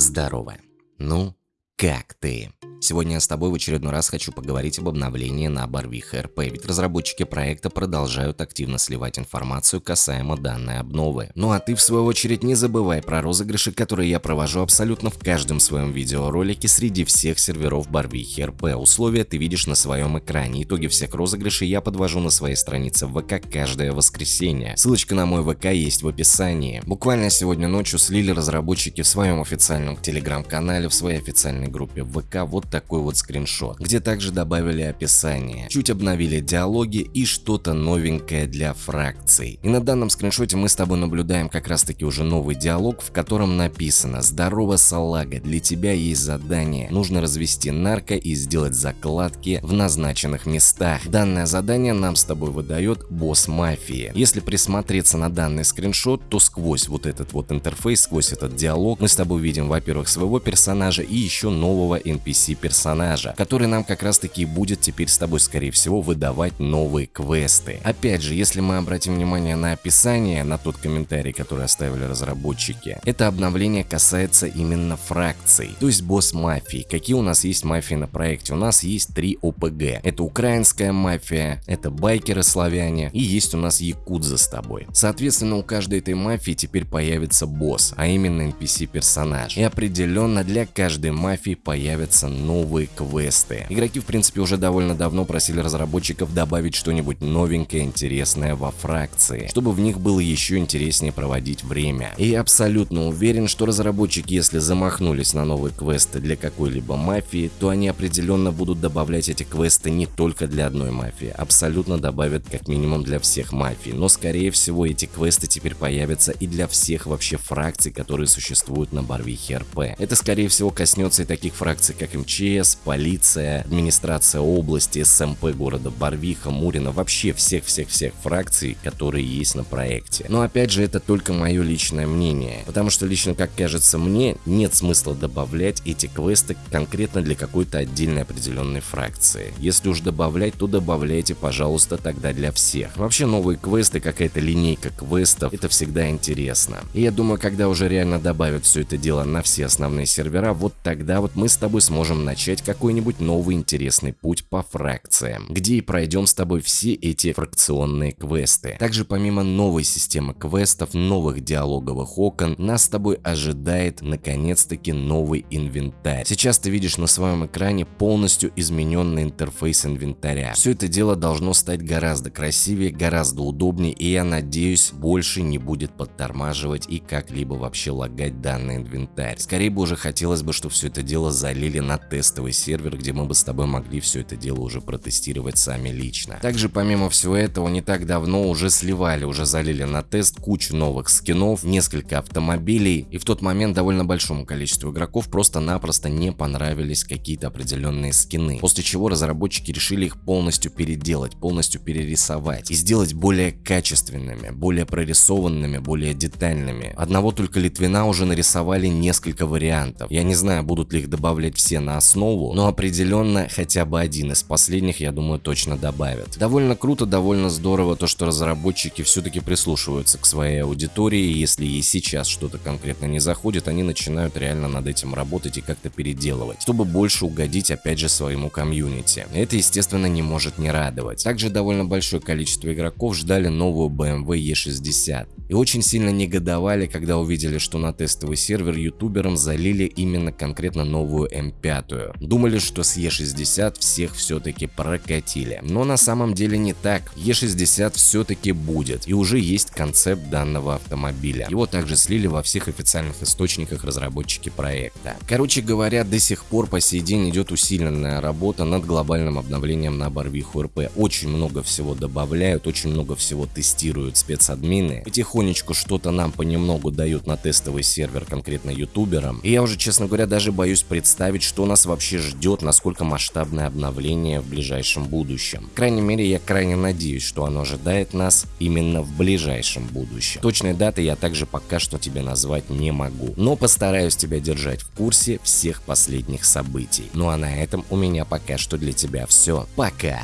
Здорово. Ну, как ты? Сегодня я с тобой в очередной раз хочу поговорить об обновлении на Барвиха РП, ведь разработчики проекта продолжают активно сливать информацию касаемо данной обновы. Ну а ты в свою очередь не забывай про розыгрыши, которые я провожу абсолютно в каждом своем видеоролике среди всех серверов Барвихи РП. Условия ты видишь на своем экране. Итоги всех розыгрышей я подвожу на своей странице в ВК каждое воскресенье. Ссылочка на мой ВК есть в описании. Буквально сегодня ночью слили разработчики в своем официальном телеграм-канале, в своей официальной группе ВК вот такой вот скриншот, где также добавили описание, чуть обновили диалоги и что-то новенькое для фракций. И на данном скриншоте мы с тобой наблюдаем как раз таки уже новый диалог, в котором написано «Здорово, салага, для тебя есть задание. Нужно развести нарко и сделать закладки в назначенных местах. Данное задание нам с тобой выдает босс мафии. Если присмотреться на данный скриншот, то сквозь вот этот вот интерфейс, сквозь этот диалог мы с тобой видим, во-первых, своего персонажа и еще нового NPC персонажа, который нам как раз таки будет теперь с тобой скорее всего выдавать новые квесты. Опять же, если мы обратим внимание на описание, на тот комментарий, который оставили разработчики, это обновление касается именно фракций, то есть босс мафии. Какие у нас есть мафии на проекте? У нас есть три ОПГ. Это украинская мафия, это байкеры славяне и есть у нас якудза с тобой. Соответственно, у каждой этой мафии теперь появится босс, а именно NPC персонаж. И определенно для каждой мафии появятся новые квесты. Игроки в принципе уже довольно давно просили разработчиков добавить что-нибудь новенькое, интересное во фракции, чтобы в них было еще интереснее проводить время. И я абсолютно уверен, что разработчики, если замахнулись на новые квесты для какой-либо мафии, то они определенно будут добавлять эти квесты не только для одной мафии, абсолютно добавят как минимум для всех мафий, но скорее всего эти квесты теперь появятся и для всех вообще фракций, которые существуют на Барвихе РП. Это скорее всего коснется и таких фракций, как МЧ, МЧС, полиция, администрация области, СМП города Барвиха, Мурина, вообще всех-всех-всех фракций, которые есть на проекте. Но опять же, это только мое личное мнение, потому что лично, как кажется мне, нет смысла добавлять эти квесты конкретно для какой-то отдельной определенной фракции. Если уж добавлять, то добавляйте, пожалуйста, тогда для всех. Вообще новые квесты, какая-то линейка квестов, это всегда интересно. И я думаю, когда уже реально добавят все это дело на все основные сервера, вот тогда вот мы с тобой сможем начать какой-нибудь новый интересный путь по фракциям, где и пройдем с тобой все эти фракционные квесты. Также помимо новой системы квестов, новых диалоговых окон, нас с тобой ожидает наконец-таки новый инвентарь. Сейчас ты видишь на своем экране полностью измененный интерфейс инвентаря. Все это дело должно стать гораздо красивее, гораздо удобнее и я надеюсь больше не будет подтормаживать и как-либо вообще лагать данный инвентарь. Скорее бы уже хотелось бы, чтобы все это дело залили на тест тестовый сервер, где мы бы с тобой могли все это дело уже протестировать сами лично. Также помимо всего этого не так давно уже сливали, уже залили на тест кучу новых скинов, несколько автомобилей и в тот момент довольно большому количеству игроков просто-напросто не понравились какие-то определенные скины. После чего разработчики решили их полностью переделать, полностью перерисовать и сделать более качественными, более прорисованными, более детальными. Одного только Литвина уже нарисовали несколько вариантов. Я не знаю, будут ли их добавлять все на основу, но определенно хотя бы один из последних, я думаю, точно добавят. Довольно круто, довольно здорово то, что разработчики все-таки прислушиваются к своей аудитории, и если ей сейчас что-то конкретно не заходит, они начинают реально над этим работать и как-то переделывать, чтобы больше угодить опять же своему комьюнити. Это естественно не может не радовать. Также довольно большое количество игроков ждали новую BMW E60 и очень сильно негодовали, когда увидели, что на тестовый сервер ютуберам залили именно конкретно новую М5. Думали, что с Е60 всех все-таки прокатили. Но на самом деле не так. Е60 все-таки будет. И уже есть концепт данного автомобиля. Его также слили во всех официальных источниках разработчики проекта. Короче говоря, до сих пор по сей день идет усиленная работа над глобальным обновлением на Барвиху РП. Очень много всего добавляют, очень много всего тестируют спецадмины. Потихоньку потихонечку что-то нам понемногу дают на тестовый сервер, конкретно ютуберам. И я уже, честно говоря, даже боюсь представить, что нас вообще ждет, насколько масштабное обновление в ближайшем будущем. В крайней мере, я крайне надеюсь, что оно ожидает нас именно в ближайшем будущем. Точной даты я также пока что тебе назвать не могу, но постараюсь тебя держать в курсе всех последних событий. Ну а на этом у меня пока что для тебя все. Пока!